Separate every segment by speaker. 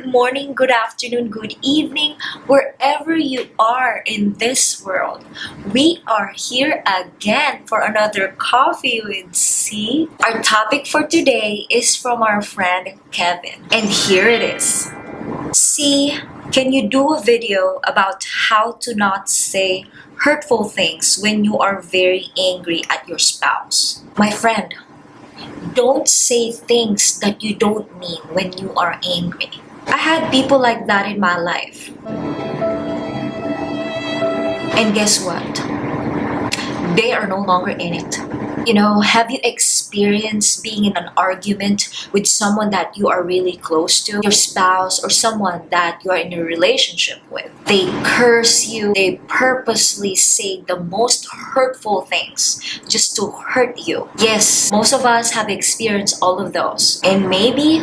Speaker 1: good morning, good afternoon, good evening, wherever you are in this world. We are here again for another Coffee with C. Our topic for today is from our friend Kevin. And here it is. C, can you do a video about how to not say hurtful things when you are very angry at your spouse? My friend, don't say things that you don't mean when you are angry. I had people like that in my life. And guess what? They are no longer in it. You know, have you experienced being in an argument with someone that you are really close to? Your spouse or someone that you are in a relationship with? They curse you, they purposely say the most hurtful things just to hurt you. Yes, most of us have experienced all of those. And maybe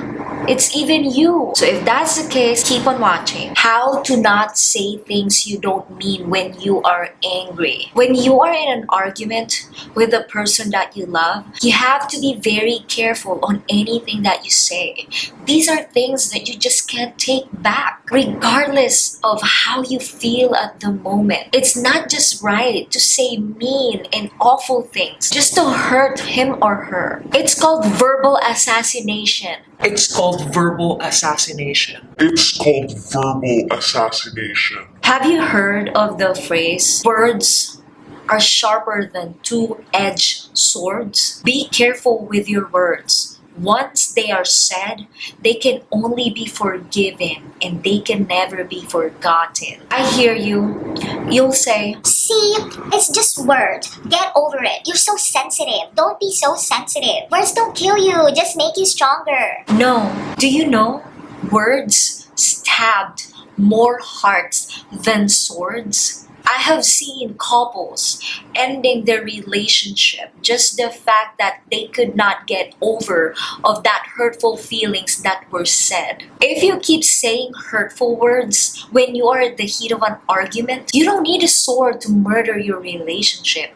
Speaker 1: it's even you. So if that's the case, keep on watching. How to not say things you don't mean when you are angry. When you are in an argument with a person that you love, you have to be very careful on anything that you say. These are things that you just can't take back, regardless of how you feel at the moment. It's not just right to say mean and awful things just to hurt him or her. It's called verbal assassination.
Speaker 2: It's called verbal assassination.
Speaker 3: It's called verbal assassination.
Speaker 1: Have you heard of the phrase, words are sharper than two-edged swords. Be careful with your words. Once they are said, they can only be forgiven and they can never be forgotten. I hear you. You'll say,
Speaker 4: See, it's just words. Get over it. You're so sensitive. Don't be so sensitive. Words don't kill you, just make you stronger.
Speaker 1: No. Do you know? Words stabbed more hearts than swords. I have seen couples ending their relationship just the fact that they could not get over of that hurtful feelings that were said. If you keep saying hurtful words when you are at the heat of an argument, you don't need a sword to murder your relationship.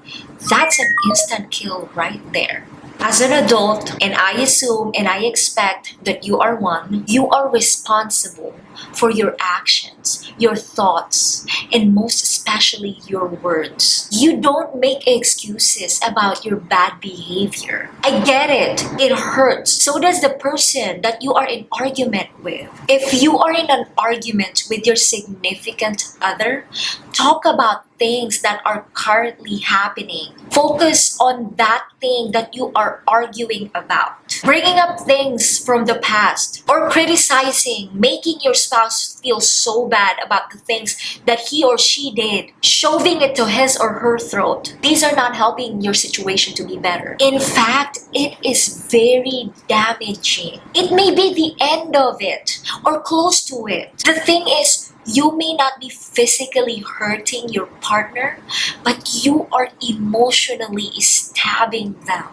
Speaker 1: That's an instant kill right there. As an adult, and I assume and I expect that you are one, you are responsible for your actions, your thoughts, and most especially your words. You don't make excuses about your bad behavior. I get it. It hurts. So does the person that you are in argument with. If you are in an argument with your significant other, talk about things that are currently happening. Focus on that thing that you are arguing about. Bringing up things from the past or criticizing, making your spouse feel so bad about the things that he or she did, shoving it to his or her throat. These are not helping your situation to be better. In fact, it is very damaging. It may be the end of it or close to it. The thing is, you may not be physically hurting your partner, but you are emotionally stabbing them.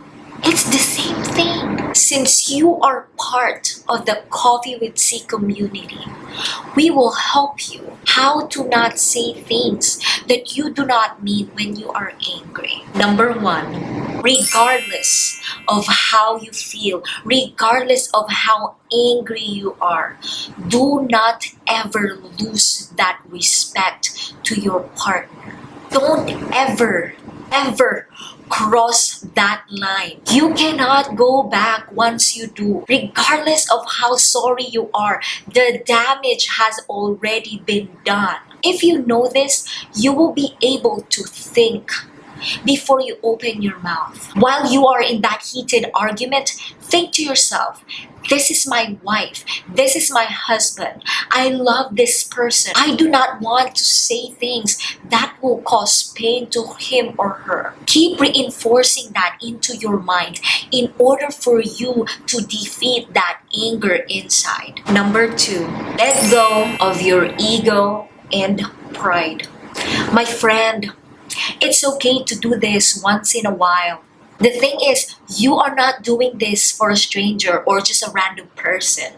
Speaker 1: It's the same thing. Since you are part of the Coffee with C community, we will help you how to not say things that you do not mean when you are angry. Number one, regardless of how you feel, regardless of how angry you are, do not ever lose that respect to your partner. Don't ever, ever cross that line. You cannot go back once you do. Regardless of how sorry you are, the damage has already been done. If you know this, you will be able to think before you open your mouth. While you are in that heated argument, think to yourself, this is my wife. This is my husband. I love this person. I do not want to say things that will cause pain to him or her. Keep reinforcing that into your mind in order for you to defeat that anger inside. Number two, let go of your ego and pride. My friend, it's okay to do this once in a while. The thing is, You are not doing this for a stranger or just a random person.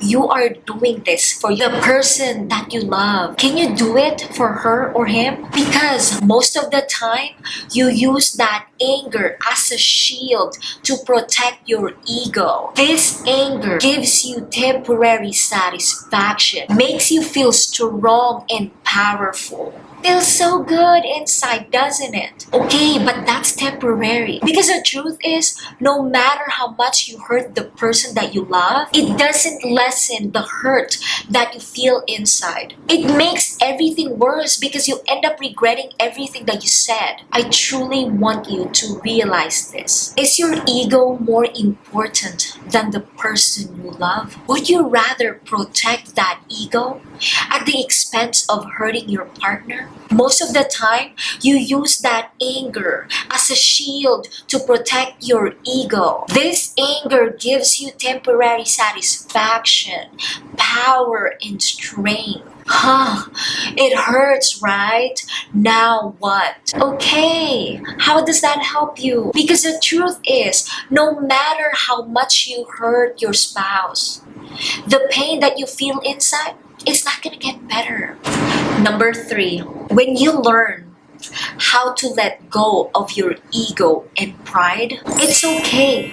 Speaker 1: You are doing this for the person that you love. Can you do it for her or him? Because most of the time, you use that anger as a shield to protect your ego. This anger gives you temporary satisfaction, makes you feel strong and powerful. Feels so good inside, doesn't it? Okay, but that's temporary. Because the truth is, no matter how much you hurt the person that you love, it doesn't lessen the hurt that you feel inside. It makes everything worse because you end up regretting everything that you said. I truly want you to realize this. Is your ego more important than the person you love? Would you rather protect that ego at the expense of hurting your partner? Most of the time, you use that anger as a shield to protect your ego. This anger gives you temporary satisfaction, power, and strength. Huh, it hurts, right? Now what? Okay, how does that help you? Because the truth is, no matter how much you hurt your spouse, the pain that you feel inside is not gonna get better. Number three, when you learn how to let go of your ego and pride, it's okay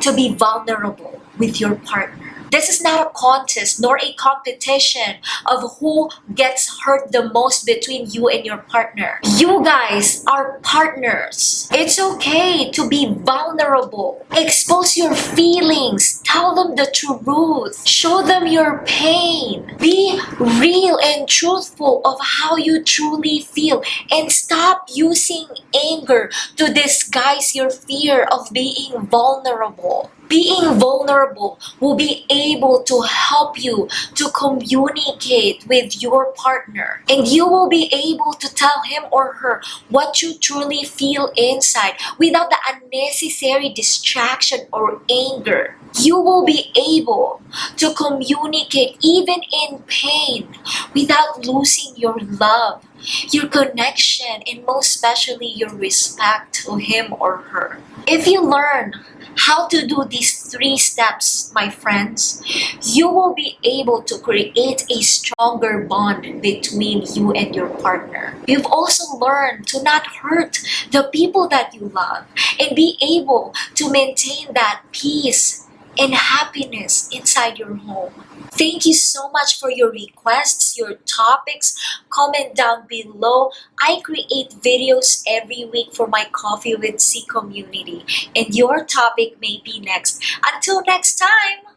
Speaker 1: to be vulnerable with your partner. This is not a contest nor a competition of who gets hurt the most between you and your partner. You guys are partners. It's okay to be vulnerable. Expose your feelings. Tell them the truth. Show them your pain. Be real and truthful of how you truly feel and stop using anger to disguise your fear of being vulnerable being vulnerable will be able to help you to communicate with your partner. And you will be able to tell him or her what you truly feel inside without the unnecessary distraction or anger. You will be able to communicate even in pain without losing your love your connection and most especially your respect to him or her. If you learn how to do these three steps, my friends, you will be able to create a stronger bond between you and your partner. You've also learned to not hurt the people that you love and be able to maintain that peace and happiness inside your home. Thank you so much for your requests, your topics. Comment down below. I create videos every week for my Coffee with C community, and your topic may be next. Until next time!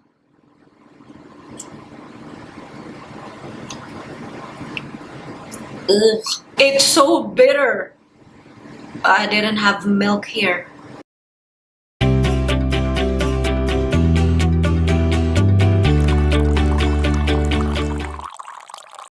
Speaker 1: Ugh, it's so bitter. I didn't have milk here.